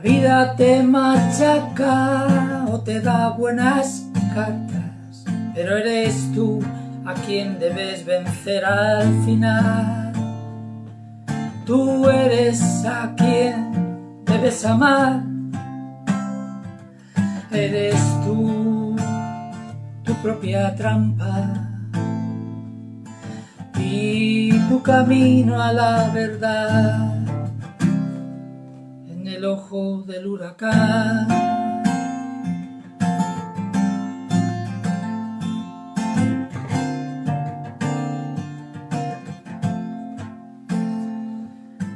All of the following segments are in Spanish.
vida te machaca o te da buenas cartas, pero eres tú a quien debes vencer al final. Tú eres a quien debes amar, eres tú tu propia trampa y tu camino a la verdad el ojo del huracán.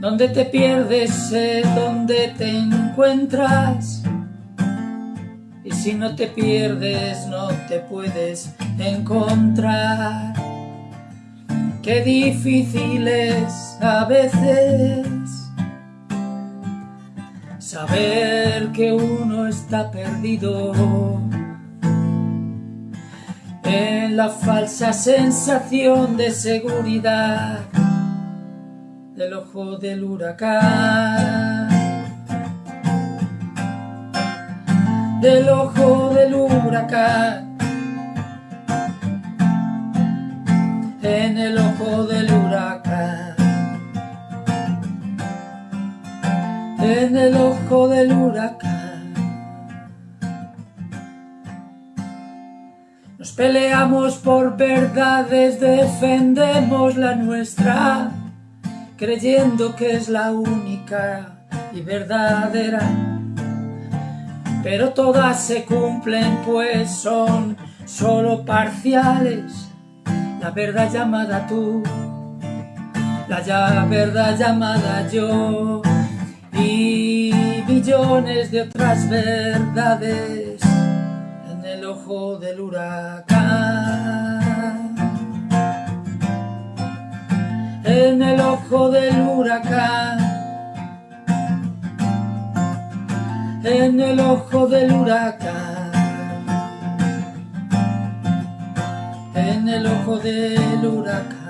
Donde te pierdes donde te encuentras Y si no te pierdes no te puedes encontrar Qué difícil es a veces Saber que uno está perdido En la falsa sensación de seguridad del ojo del huracán. Del ojo del huracán. En el ojo del En el ojo del huracán. Nos peleamos por verdades, defendemos la nuestra creyendo que es la única y verdadera. Pero todas se cumplen pues son solo parciales. La verdad llamada tú, la ya verdad llamada yo y de otras verdades en el ojo del huracán. en el ojo del huracán. En el ojo del huracán. En el ojo del huracán.